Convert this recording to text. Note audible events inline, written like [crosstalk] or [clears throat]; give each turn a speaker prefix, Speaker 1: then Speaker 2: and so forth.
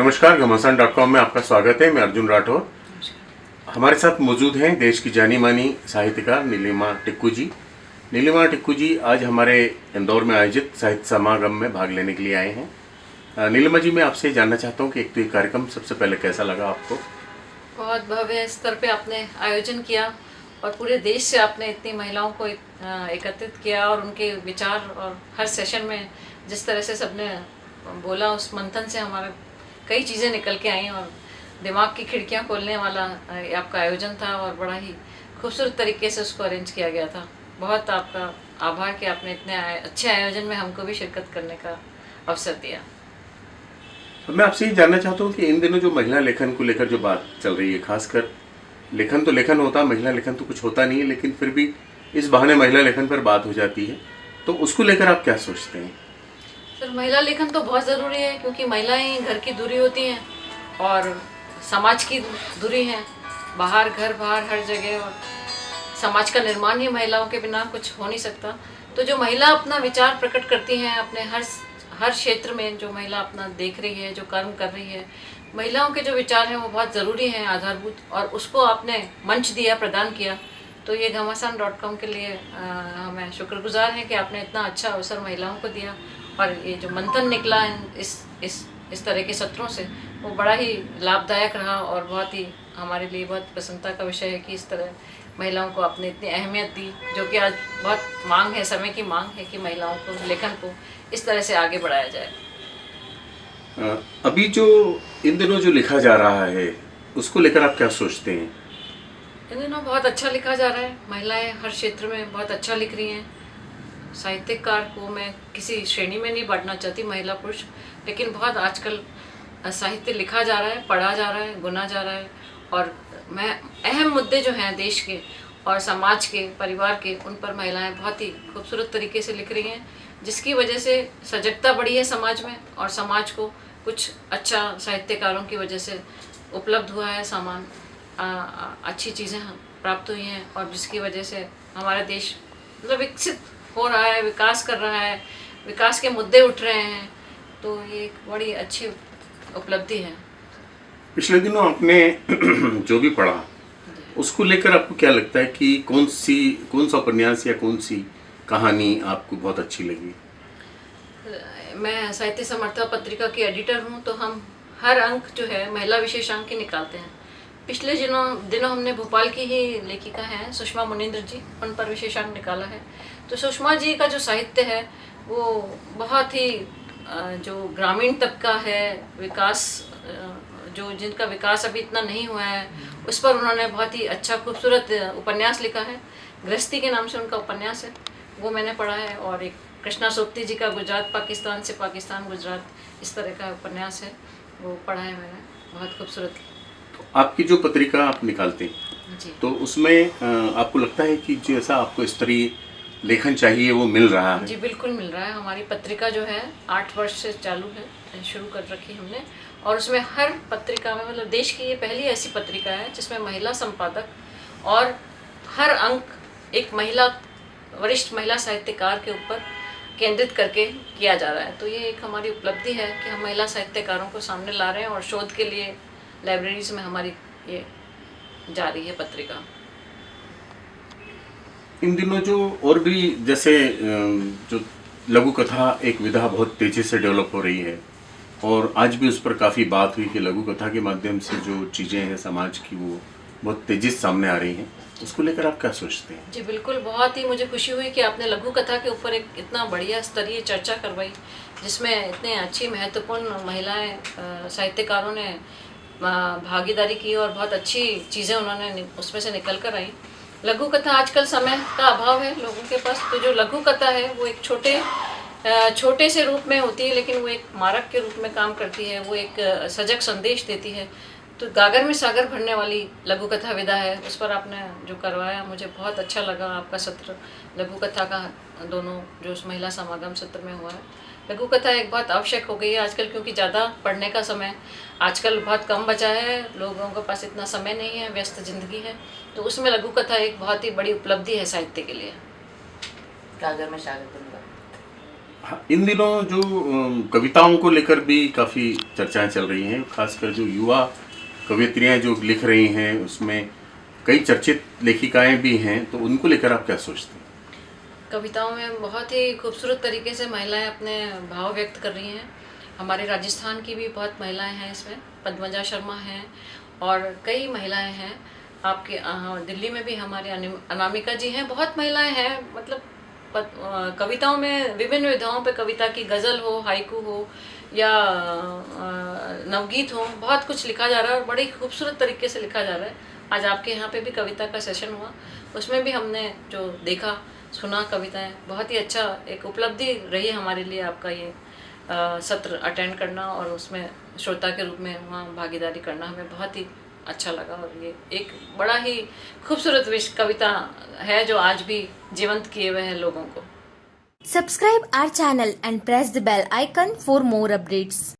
Speaker 1: नमस्कार, घमासान dot com में आपका स्वागत है। मैं अर्जुन राठौर। हमारे साथ मौजूद हैं देश की जानी मानी साहित्यकार नीलिमा टिक्कू जी। नीलिमा टिक्कू जी आज हमारे इंदौर में आयोजित साहित्य समागम में भाग लेने के लिए आए हैं। नीलिमा जी, मैं आपसे जानना चाहता हूँ कि एक तो ये कार्यक्रम सबसे पहले कैसा लगा आपको?
Speaker 2: बहुत भव्य स्तर पे आपने आयोजन किया और पूरे देश से आपने इतनी महिलाओं को एकत्रित किया और उनके विचार और हर सेशन में जिस तरह से सबने बोला, उस मंथन से हमारा कई चीज़ें निकल के आई और दिमाग की खिड़कियाँ खोलने वाला आपका आयोजन था और बड़ा ही खूबसूरत तरीके से उसको अरेंज किया गया था। बहुत आपका आभार कि आपने इतने अच्छे आयोजन में हमको भी शिरकत करने का अवसर दिया।
Speaker 1: तो मैं आपसे ये जानना चाहता हूँ कि इन दिनों जो महिला लेखन को लेकर जो बात चल रही है, खासकर लेखन तो लेखन होता, महिला लेखन तो कुछ होता नहीं है, लेकिन फिर भी इस बहाने महिला लेखन पर बात हो जाती है तो उसको लेकर आप क्या सोचते हैं?
Speaker 2: सर महिला लेखन तो बहुत ज़रूरी है, क्योंकि महिलाएँ घर की दूरी होती हैं और समाज की दूरी है। बाहर, घर, बाहर, हर जगह और समाज का निर्माण ही महिलाओं के बिना कुछ हो नहीं सकता। तो जो महिला अपना विचार प्रकट करती हैं, अपने हर हर क्षेत्र में जो महिला अपना देख रही है, जो कर्म कर रही है, महिलाओं के जो विचार हैं वो बहुत ज़रूरी हैं आधारभूत और उसको आपने मंच दिया, प्रदान किया। तो ये घमासान डॉट कॉम के लिए हमें शुक्रगुजार हैं कि आपने इतना अच्छा अवसर महिलाओं को दिया। और ये जो मंथन निकला इस इस इस तरह के सत्रों से वो बड़ा ही लाभदायक रहा और बहुत ही हमारे लिए बहुत प्रसन्नता का विषय है कि इस तरह महिलाओं को आपने इतनी अहमियत दी जो कि आज बहुत मांग है समय की मांग है कि महिलाओं को लेखन को इस तरह से आगे बढ़ाया जाए।
Speaker 1: अभी जो इन दिनों जो लिखा जा रहा है उसको लेकर आप क्या सोचते हैं?
Speaker 2: इन दिनों बहुत अच्छा लिखा जा रहा है। महिलाएँ हर क्षेत्र में बहुत अच्छा लिख रही हैं। साहित्यकार को मैं किसी श्रेणी में नहीं बांटना चाहती, महिला पुरुष, लेकिन बहुत आजकल साहित्य लिखा जा रहा है, पढ़ा जा रहा है, गुना जा रहा है, और मैं, अहम मुद्दे जो हैं देश के और समाज के, परिवार के, उन पर महिलाएँ बहुत ही खूबसूरत तरीके से लिख रही हैं, जिसकी वजह से सजगता बढ़ी है समाज में और समाज को कुछ अच्छा साहित्यकारों की वजह से उपलब्ध हुआ है, सामान अच्छी चीज़ें प्राप्त हुई हैं और जिसकी वजह से हमारा देश मतलब विकसित हो रहा है विकास कर रहा है विकास के मुद्दे उठ रहे हैं तो ये एक बड़ी अच्छी उपलब्धि है।
Speaker 1: पिछले दिनों आपने [clears throat] जो भी पढ़ा उसको लेकर आपको क्या लगता है कि कौन सी कौन सा उपन्यास या कौन सी कहानी आपको बहुत अच्छी लगी?
Speaker 2: मैं साहित्य समर्था पत्रिका की एडिटर हूँ तो हम हर अंक जो है महिला विशेषांक की निकालते हैं। पिछले दिनों दिनों हमने भोपाल की ही लेखिका हैं सुषमा मुनिंद्र जी उन पर विशेषांक निकाला है। तो सुषमा जी का जो साहित्य है वो बहुत ही जो ग्रामीण तबका है विकास जो जिनका विकास अभी इतना नहीं हुआ है उस पर उन्होंने बहुत ही अच्छा खूबसूरत उपन्यास लिखा है। गृहस्थी के नाम से उनका उपन्यास है। वो मैंने पढ़ा है और एक कृष्णा सोप्ती जी का गुजरात पाकिस्तान से पाकिस्तान गुजरात इस तरह का उपन्यास है। वो पढ़ा है मैंने। बहुत खूबसूरत।
Speaker 1: तो आपकी जो पत्रिका आप निकालते हैं
Speaker 2: जी।
Speaker 1: तो उसमें आपको लगता है कि जैसा आपको स्तरीय लेखन चाहिए, वो मिल रहा है।
Speaker 2: जी, बिल्कुल मिल रहा है। हमारी पत्रिका जो है, आठ वर्ष से चालू है, शुरू कर रखी हमने। और उसमें हर पत्रिका में मतलब देश की ये पहली ऐसी पत्रिका है, जिसमें महिला संपादक और हर अंक एक महिला, वरिष्ठ महिला साहित्यकार के ऊपर केंद्रित करके किया जा रहा है। तो ये एक हमारी उपलब्धि है कि हम महिला साहित्यकारों को सामने ला रहे हैं और शोध के लिए लाइब्रेरीज में हमारी ये जा रही है पत्रिका।
Speaker 1: इन दिनों जो और भी जैसे जो लघु कथा एक विधा बहुत तेज़ी से डेवलप हो रही है, और आज भी उस पर काफ़ी बात हुई कि लघु कथा के माध्यम से जो चीज़ें हैं समाज की, वो बहुत तेज़ी से सामने आ रही हैं। उसको लेकर आप क्या सोचते हैं?
Speaker 2: जी, बिल्कुल, बहुत ही मुझे खुशी हुई कि आपने लघु कथा के ऊपर एक इतना बढ़िया स्तरीय चर्चा करवाई, जिसमें इतने अच्छी महत्वपूर्ण महिलाएँ साहित्यकारों ने भागीदारी की और बहुत अच्छी चीज़ें उन्होंने उसमें से निकल कर आई। लघु कथा आजकल समय का अभाव है लोगों के पास। तो जो लघु कथा है, वो एक छोटे छोटे से रूप में होती है, लेकिन वो एक मारक के रूप में काम करती है, वो एक सजग संदेश देती है। तो गागर में सागर भरने वाली लघु कथा विधा है। उस पर आपने जो करवाया मुझे बहुत अच्छा लगा आपका सत्र। लघु कथा का दोनों जो उस महिला समागम सत्र में हुआ है। लघु कथा एक बहुत आवश्यक हो गई है आजकल क्योंकि ज़्यादा पढ़ने का समय आजकल बहुत कम बचा है। लोगों के पास इतना समय नहीं है व्यस्त ज़िंदगी है। तो उसमें लघु कथा एक बहुत ही बड़ी उपलब्धि है साहित्य के लिए।
Speaker 3: गागर में सागर
Speaker 1: हाँ, इन दिनों जो कविताओं को लेकर भी काफ़ी चर्चाएँ चल रही हैं खासकर जो युवा कवियत्रियाँ जो लिख रही हैं, उसमें कई चर्चित लेखिकाएँ भी हैं तो उनको लेकर आप क्या सोचते हैं?
Speaker 2: कविताओं में बहुत ही खूबसूरत तरीके से महिलाएँ अपने भाव व्यक्त कर रही हैं। हमारे राजस्थान की भी बहुत महिलाएँ हैं इसमें, पद्मजा शर्मा हैं और कई महिलाएँ हैं। आपके दिल्ली में भी हमारे अनामिका जी हैं, बहुत महिलाएँ हैं मतलब कविताओं में विभिन्न विधाओं पर कविता की गज़ल हो, हाइकू हो या नवगीत हो बहुत कुछ लिखा जा रहा है और बड़ी खूबसूरत तरीके से लिखा जा रहा है। आज आपके यहाँ पे भी कविता का सेशन हुआ। उसमें भी हमने जो देखा सुना कविताएँ बहुत ही अच्छा एक उपलब्धि रही हमारे लिए आपका ये अ, सत्र अटेंड करना और उसमें श्रोता के रूप में वहाँ भागीदारी करना हमें बहुत ही अच्छा लगा और ये एक बड़ा ही खूबसूरत विश कविता है जो आज भी जीवंत किए हुए हैं लोगों को।
Speaker 3: Subscribe our channel and press the bell icon for more updates.